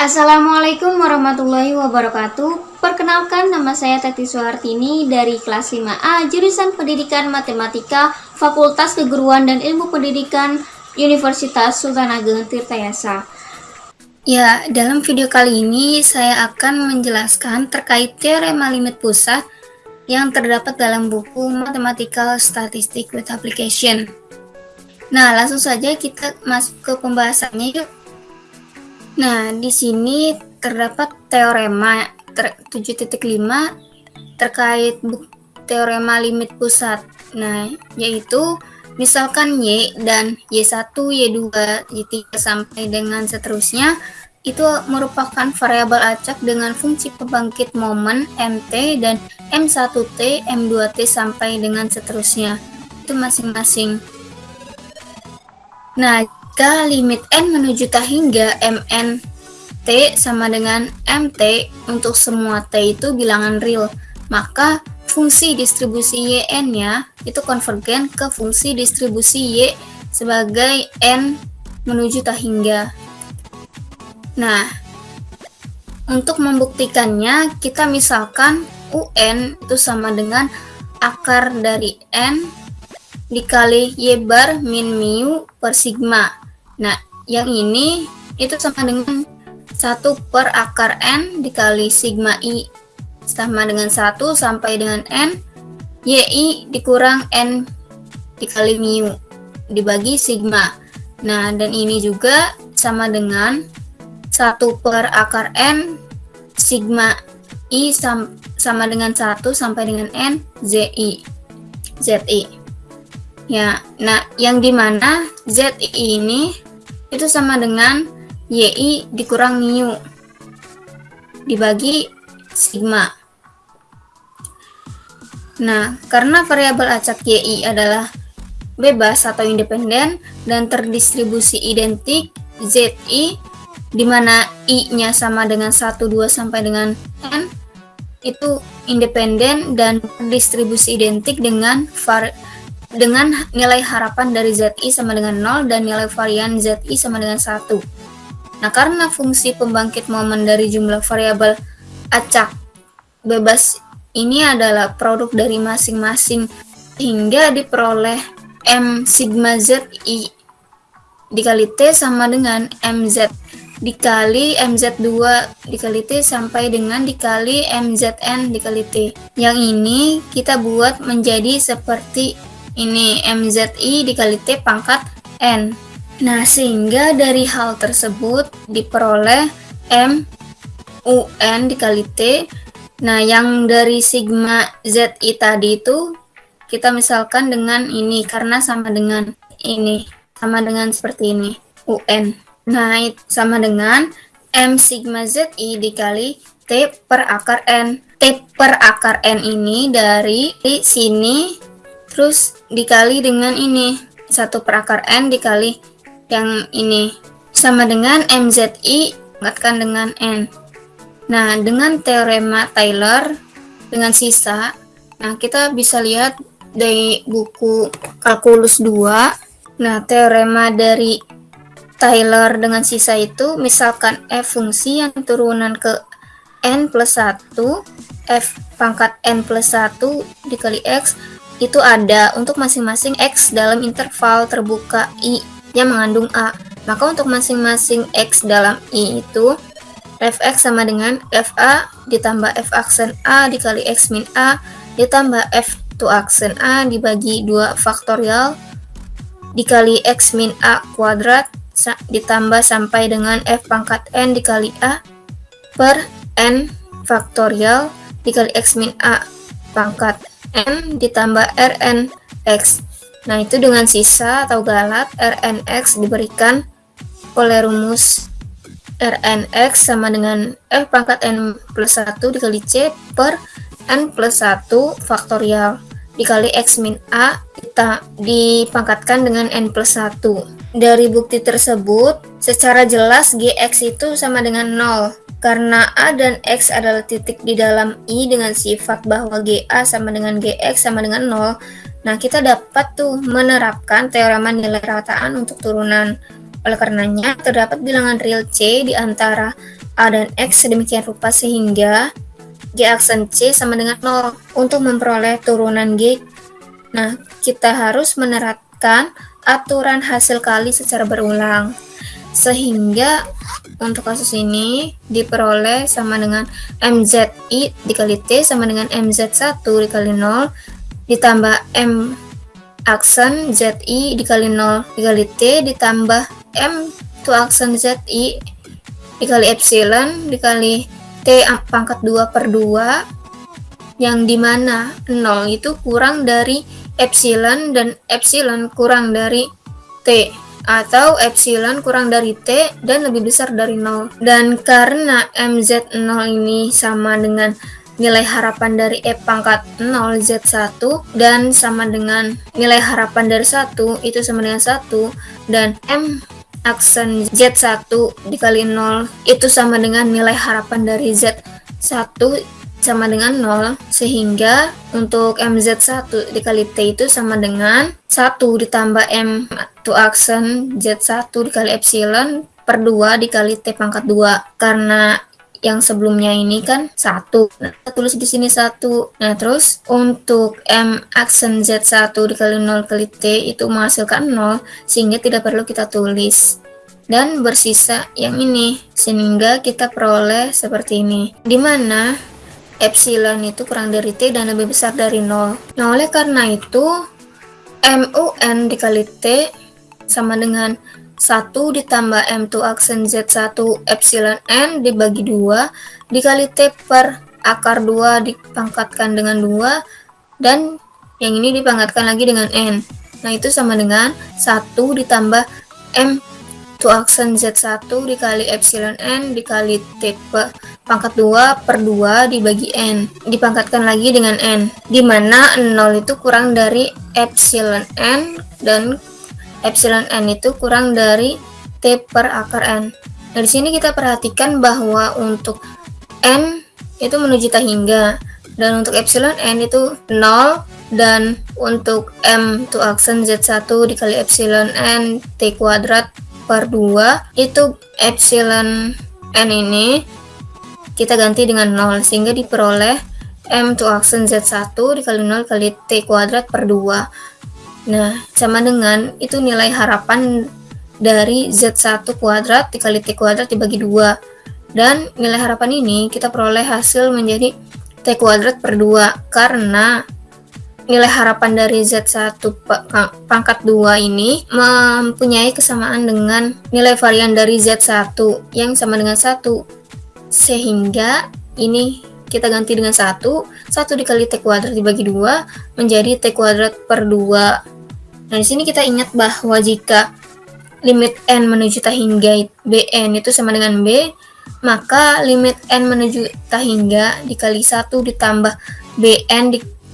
Assalamualaikum warahmatullahi wabarakatuh Perkenalkan nama saya Tati Suhartini dari kelas 5A Jurusan Pendidikan Matematika Fakultas Keguruan dan Ilmu Pendidikan Universitas Sultan Ageng Tirtayasa Ya, dalam video kali ini saya akan menjelaskan terkait teorema limit pusat yang terdapat dalam buku Mathematical Statistics with Application. Nah, langsung saja kita masuk ke pembahasannya yuk. Nah, di sini terdapat teorema ter 7.5 terkait teorema limit pusat. Nah, yaitu misalkan Y dan Y1, Y2, Y3 sampai dengan seterusnya itu merupakan variabel acak dengan fungsi pembangkit momen MT dan M1T, M2T sampai dengan seterusnya. Itu masing-masing. Nah, jika limit n menuju t hingga mn t sama dengan mt untuk semua t itu bilangan real, maka fungsi distribusi yn-nya itu konvergen ke fungsi distribusi y sebagai n menuju t hingga. Nah, untuk membuktikannya, kita misalkan un itu sama dengan akar dari n dikali y bar min mu per sigma. Nah, yang ini itu sama dengan 1 per akar N dikali sigma I sama dengan 1 sampai dengan N YI dikurang N dikali mu dibagi sigma. Nah, dan ini juga sama dengan 1 per akar N sigma I sam sama dengan 1 sampai dengan N ZI. ZI. Ya, nah yang di mana ZI ini itu sama dengan YI dikurang mu dibagi sigma. Nah, karena variabel acak YI adalah bebas atau independen dan terdistribusi identik ZI di mana I-nya sama dengan 1, 2 sampai dengan N itu independen dan terdistribusi identik dengan var dengan nilai harapan dari ZI sama dengan 0 dan nilai varian ZI sama dengan 1. Nah, karena fungsi pembangkit momen dari jumlah variabel acak bebas ini adalah produk dari masing-masing hingga diperoleh M sigma ZI dikali T sama dengan MZ dikali MZ2 dikali T sampai dengan dikali MZN dikali T. Yang ini kita buat menjadi seperti ini MZI dikali T pangkat N. Nah, sehingga dari hal tersebut diperoleh M UN dikali T. Nah, yang dari sigma ZI tadi itu kita misalkan dengan ini karena sama dengan ini, sama dengan seperti ini, UN. Nah, sama dengan M sigma ZI dikali T per akar N. T per akar N ini dari sini terus dikali dengan ini. Satu per akar n dikali yang ini. Sama dengan mzi angkatkan dengan n. Nah dengan teorema Taylor dengan sisa nah kita bisa lihat dari buku kalkulus 2 nah teorema dari Taylor dengan sisa itu misalkan f fungsi yang turunan ke n plus 1 f pangkat n plus 1 dikali x itu ada untuk masing-masing X dalam interval terbuka I yang mengandung A. Maka untuk masing-masing X dalam I itu Fx sama dengan Fa ditambah F aksen A dikali X min A ditambah F to aksen A dibagi 2 faktorial dikali X min A kuadrat ditambah sampai dengan F pangkat N dikali A per N faktorial dikali X min A pangkat N ditambah Rn X. Nah, itu dengan sisa atau galat Rnx diberikan oleh rumus Rnx sama dengan F pangkat N plus 1 dikali C per N plus 1 faktorial dikali X min A kita dipangkatkan dengan N plus 1. Dari bukti tersebut, secara jelas Gx itu sama dengan 0. Karena A dan X adalah titik di dalam I dengan sifat bahwa GA sama dengan GX sama dengan 0, nah kita dapat tuh menerapkan teorema nilai rataan untuk turunan. Oleh karenanya, terdapat bilangan real C di antara A dan X sedemikian rupa sehingga G aksen C sama dengan 0 untuk memperoleh turunan G. Nah, kita harus menerapkan aturan hasil kali secara berulang. Sehingga untuk kasus ini diperoleh sama dengan MZI dikali T sama dengan MZ1 dikali 0 ditambah M aksen ZI dikali 0 dikali T ditambah M to aksen ZI dikali epsilon dikali T pangkat 2 per 2 yang di mana 0 itu kurang dari epsilon dan epsilon kurang dari T atau epsilon kurang dari T dan lebih besar dari 0 dan karena MZ0 ini sama dengan nilai harapan dari E pangkat 0 Z1 dan sama dengan nilai harapan dari 1 itu sama dengan 1 dan M aksen Z1 dikali 0 itu sama dengan nilai harapan dari Z1 sama dengan 0 sehingga untuk MZ1 dikali T itu sama dengan 1 ditambah M to aksen Z1 dikali epsilon per 2 dikali T pangkat 2 karena yang sebelumnya ini kan satu. Nah, tulis di sini satu. Nah terus untuk M aksen Z1 dikali 0 kali T itu menghasilkan 0 sehingga tidak perlu kita tulis. Dan bersisa yang ini sehingga kita peroleh seperti ini. Di mana epsilon itu kurang dari T dan lebih besar dari 0 nah oleh karena itu MUN dikali T sama dengan 1 ditambah M2 aksen Z1 epsilon N dibagi 2 dikali T per akar 2 dipangkatkan dengan 2 dan yang ini dipangkatkan lagi dengan N. Nah itu sama dengan 1 ditambah M 2 aksen Z1 dikali epsilon N dikali T per pangkat 2 per 2 dibagi N dipangkatkan lagi dengan N di mana 0 itu kurang dari epsilon N dan epsilon n itu kurang dari t per akar n. Nah, sini kita perhatikan bahwa untuk n itu menuju tak hingga dan untuk epsilon n itu 0 dan untuk m itu aksen z1 dikali epsilon n t kuadrat per 2 itu epsilon n ini kita ganti dengan 0 sehingga diperoleh m to aksen z1 dikali 0 kali t kuadrat per 2 Nah, sama dengan itu nilai harapan dari Z1 kuadrat dikali T kuadrat dibagi 2. Dan nilai harapan ini kita peroleh hasil menjadi T kuadrat per 2 karena nilai harapan dari Z1 pangkat 2 ini mempunyai kesamaan dengan nilai varian dari Z1 yang sama dengan 1. Sehingga ini kita ganti dengan 1, 1 dikali T kuadrat dibagi 2 menjadi T kuadrat per 2. Nah, di sini kita ingat bahwa jika limit N menuju tak hingga Bn itu sama dengan B, maka limit N menuju tak hingga dikali 1 ditambah Bn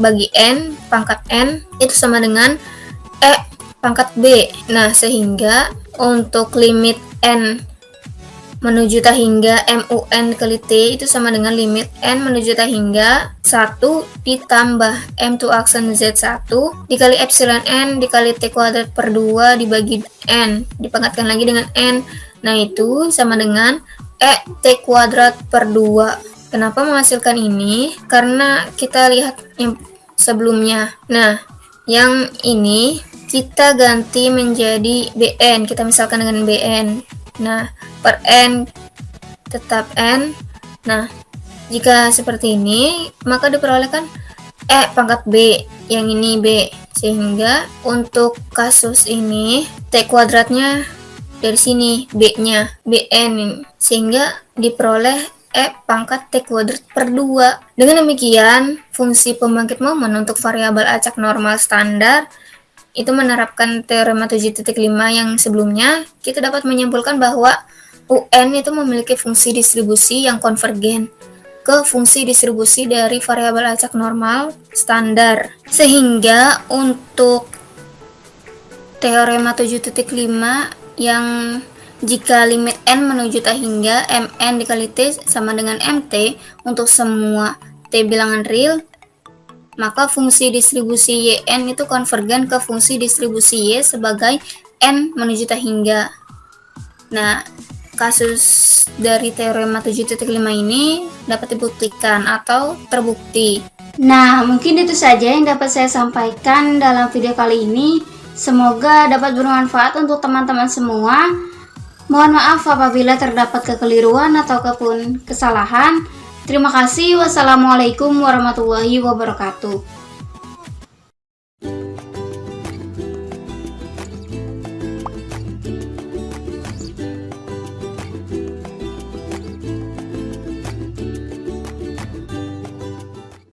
dibagi N pangkat N itu sama dengan E pangkat B. Nah, sehingga untuk limit N menuju tak hingga MUN kali T itu sama dengan limit N menuju tak hingga 1 ditambah M2 aksen Z1 dikali epsilon N dikali T kuadrat per 2 dibagi N dipangkatkan lagi dengan N. Nah itu sama dengan E T kuadrat per 2 kenapa menghasilkan ini? Karena kita lihat sebelumnya nah yang ini kita ganti menjadi BN kita misalkan dengan BN Nah, per N tetap N. Nah, jika seperti ini, maka diperolehkan E pangkat B, yang ini B. Sehingga untuk kasus ini, T kuadratnya dari sini, B-nya, BN. Sehingga diperoleh E pangkat T kuadrat per 2. Dengan demikian, fungsi pembangkit momen untuk variabel acak normal standar itu menerapkan teorema 7.5 yang sebelumnya, kita dapat menyimpulkan bahwa UN itu memiliki fungsi distribusi yang konvergen ke fungsi distribusi dari variabel acak normal standar. Sehingga untuk teorema 7.5 yang jika limit n menuju tak hingga, mn dikali t sama dengan mt untuk semua t bilangan real, maka fungsi distribusi yn itu konvergen ke fungsi distribusi y sebagai n menuju tak hingga. Nah, kasus dari teorema 7.5 ini dapat dibuktikan atau terbukti. Nah, mungkin itu saja yang dapat saya sampaikan dalam video kali ini. Semoga dapat bermanfaat untuk teman-teman semua. Mohon maaf apabila terdapat kekeliruan ataupun kesalahan. Terima kasih. Wassalamualaikum warahmatullahi wabarakatuh.